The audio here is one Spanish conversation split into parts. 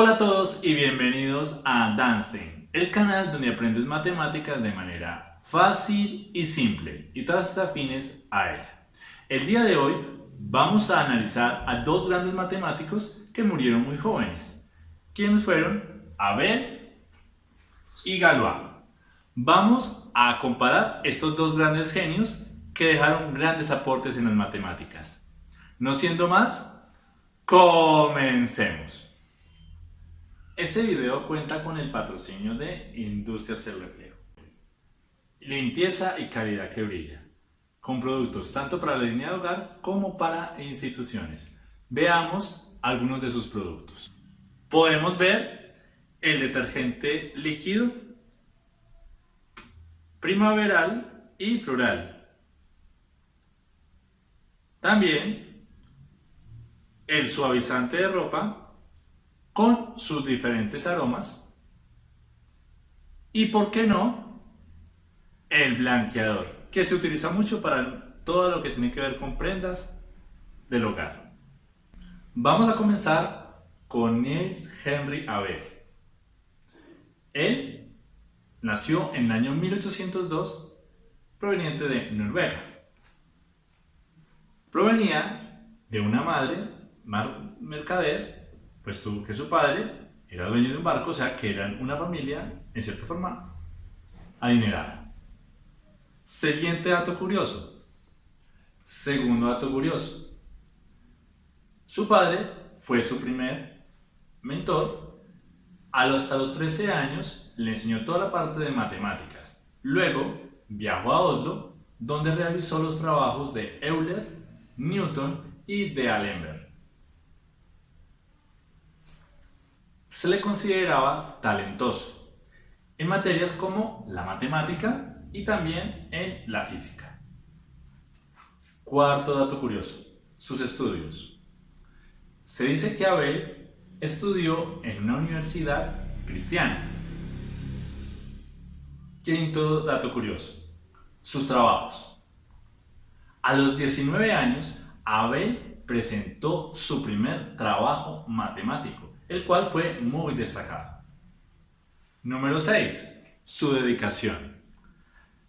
Hola a todos y bienvenidos a Danstein, el canal donde aprendes matemáticas de manera fácil y simple y todas estas afines a ella. El día de hoy vamos a analizar a dos grandes matemáticos que murieron muy jóvenes. ¿Quiénes fueron? Abel y Galois. Vamos a comparar estos dos grandes genios que dejaron grandes aportes en las matemáticas. No siendo más, comencemos. Este video cuenta con el patrocinio de Industrias El Reflejo. Limpieza y calidad que brilla. Con productos tanto para la línea de hogar como para instituciones. Veamos algunos de sus productos. Podemos ver el detergente líquido, primaveral y floral. También el suavizante de ropa con sus diferentes aromas. Y por qué no, el blanqueador, que se utiliza mucho para todo lo que tiene que ver con prendas del hogar. Vamos a comenzar con Niels Henry Abel. Él nació en el año 1802 proveniente de Noruega. Provenía de una madre mercader pues tuvo que su padre era dueño de un barco, o sea que eran una familia, en cierta forma, adinerada. Siguiente dato curioso. Segundo dato curioso. Su padre fue su primer mentor. Hasta los 13 años le enseñó toda la parte de matemáticas. Luego viajó a Oslo, donde realizó los trabajos de Euler, Newton y de Allenberg. Se le consideraba talentoso en materias como la matemática y también en la física. Cuarto dato curioso, sus estudios. Se dice que Abel estudió en una universidad cristiana. Quinto dato curioso, sus trabajos. A los 19 años, Abel presentó su primer trabajo matemático el cual fue muy destacado. Número 6. Su dedicación.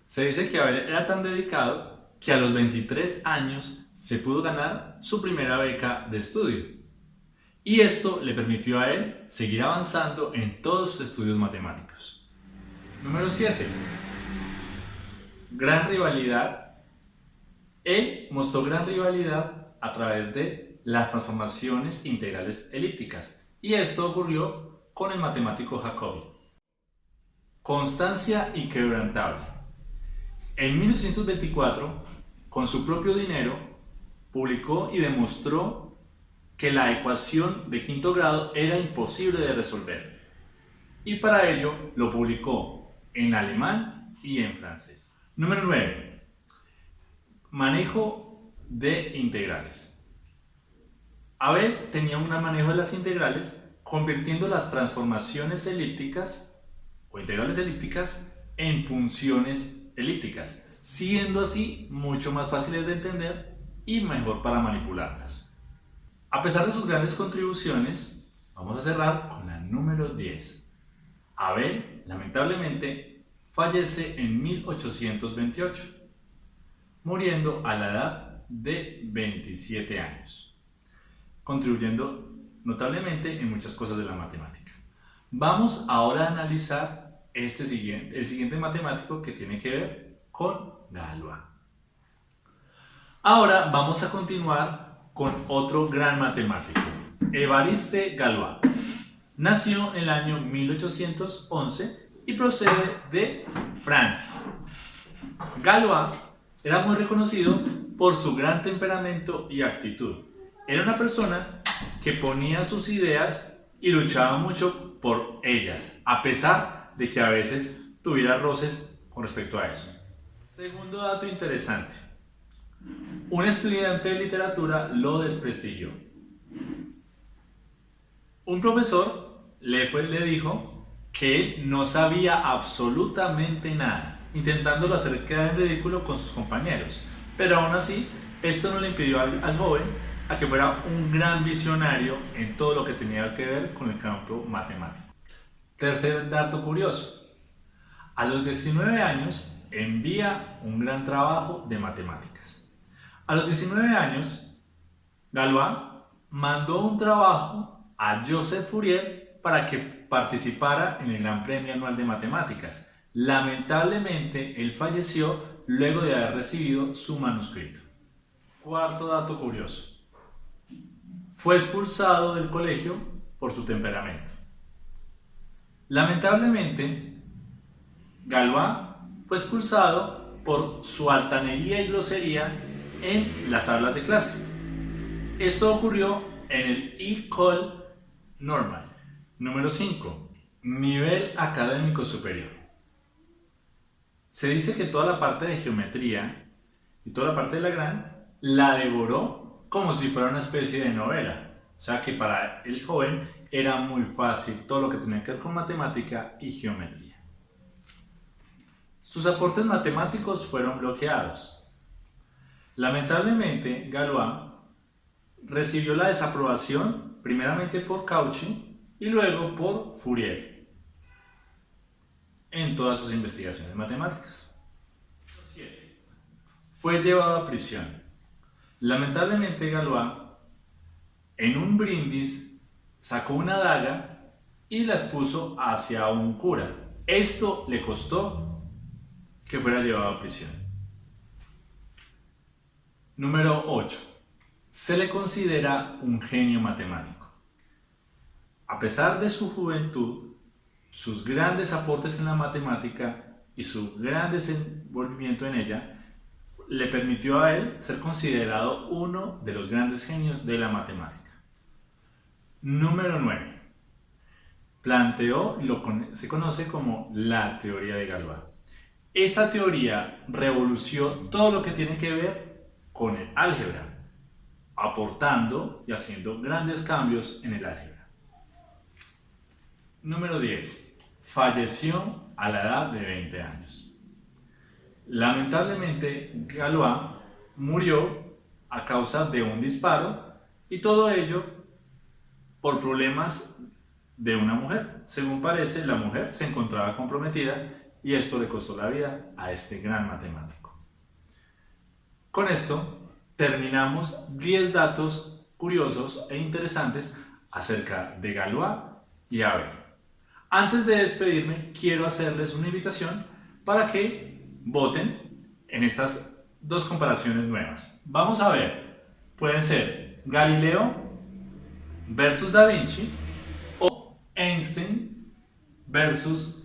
Se dice que Abel era tan dedicado que a los 23 años se pudo ganar su primera beca de estudio. Y esto le permitió a él seguir avanzando en todos sus estudios matemáticos. Número 7. Gran rivalidad. Él mostró gran rivalidad a través de las transformaciones integrales elípticas, y esto ocurrió con el matemático Jacobi. Constancia inquebrantable. En 1824, con su propio dinero, publicó y demostró que la ecuación de quinto grado era imposible de resolver. Y para ello lo publicó en alemán y en francés. Número 9. Manejo de integrales. Abel tenía un manejo de las integrales convirtiendo las transformaciones elípticas o integrales elípticas en funciones elípticas, siendo así mucho más fáciles de entender y mejor para manipularlas. A pesar de sus grandes contribuciones, vamos a cerrar con la número 10. Abel, lamentablemente, fallece en 1828, muriendo a la edad de 27 años contribuyendo notablemente en muchas cosas de la matemática. Vamos ahora a analizar este siguiente, el siguiente matemático que tiene que ver con Galois. Ahora vamos a continuar con otro gran matemático, Evariste Galois. Nació en el año 1811 y procede de Francia. Galois era muy reconocido por su gran temperamento y actitud. Era una persona que ponía sus ideas y luchaba mucho por ellas, a pesar de que a veces tuviera roces con respecto a eso. Segundo dato interesante. Un estudiante de literatura lo desprestigió. Un profesor le, fue, le dijo que no sabía absolutamente nada, intentándolo hacer quedar en ridículo con sus compañeros. Pero aún así, esto no le impidió al joven a que fuera un gran visionario en todo lo que tenía que ver con el campo matemático. Tercer dato curioso. A los 19 años envía un gran trabajo de matemáticas. A los 19 años, Galois mandó un trabajo a Joseph Fourier para que participara en el Gran Premio Anual de Matemáticas. Lamentablemente, él falleció luego de haber recibido su manuscrito. Cuarto dato curioso. Fue expulsado del colegio por su temperamento. Lamentablemente, Galois fue expulsado por su altanería y grosería en las aulas de clase. Esto ocurrió en el École Normal. Número 5. Nivel académico superior. Se dice que toda la parte de geometría y toda la parte de la gran la devoró como si fuera una especie de novela. O sea que para el joven era muy fácil todo lo que tenía que ver con matemática y geometría. Sus aportes matemáticos fueron bloqueados. Lamentablemente, Galois recibió la desaprobación primeramente por Cauchy y luego por Fourier en todas sus investigaciones matemáticas. Fue llevado a prisión. Lamentablemente Galois en un brindis sacó una daga y la expuso hacia un cura. Esto le costó que fuera llevado a prisión. Número 8. Se le considera un genio matemático. A pesar de su juventud, sus grandes aportes en la matemática y su gran desenvolvimiento en ella le permitió a él ser considerado uno de los grandes genios de la matemática. Número 9. Planteó lo que se conoce como la teoría de Galois. Esta teoría revolucionó todo lo que tiene que ver con el álgebra, aportando y haciendo grandes cambios en el álgebra. Número 10. Falleció a la edad de 20 años. Lamentablemente, Galois murió a causa de un disparo y todo ello por problemas de una mujer. Según parece, la mujer se encontraba comprometida y esto le costó la vida a este gran matemático. Con esto terminamos 10 datos curiosos e interesantes acerca de Galois y Abel. Antes de despedirme, quiero hacerles una invitación para que voten en estas dos comparaciones nuevas. Vamos a ver, pueden ser Galileo versus Da Vinci o Einstein versus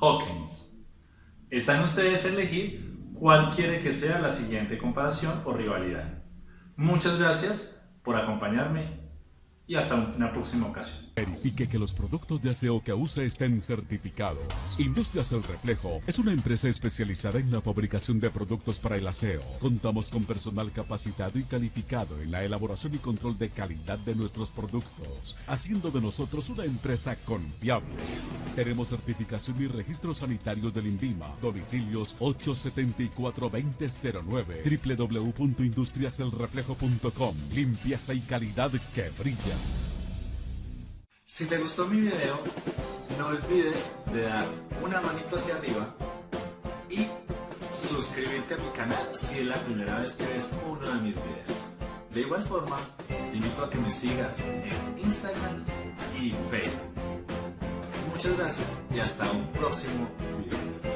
Hawkins. Están ustedes a elegir cuál quiere que sea la siguiente comparación o rivalidad. Muchas gracias por acompañarme y hasta una próxima ocasión. Verifique que los productos de aseo que use estén certificados. Industrias El Reflejo es una empresa especializada en la fabricación de productos para el aseo. Contamos con personal capacitado y calificado en la elaboración y control de calidad de nuestros productos, haciendo de nosotros una empresa confiable. Tenemos certificación y registro sanitario del INVIMA. Domicilios 874-2009 www.industriaselreflejo.com Limpieza y calidad que brilla. Si te gustó mi video, no olvides de dar una manito hacia arriba y suscribirte a mi canal si es la primera vez que ves uno de mis videos. De igual forma, te invito a que me sigas en Instagram y Facebook. Muchas gracias y hasta un próximo video.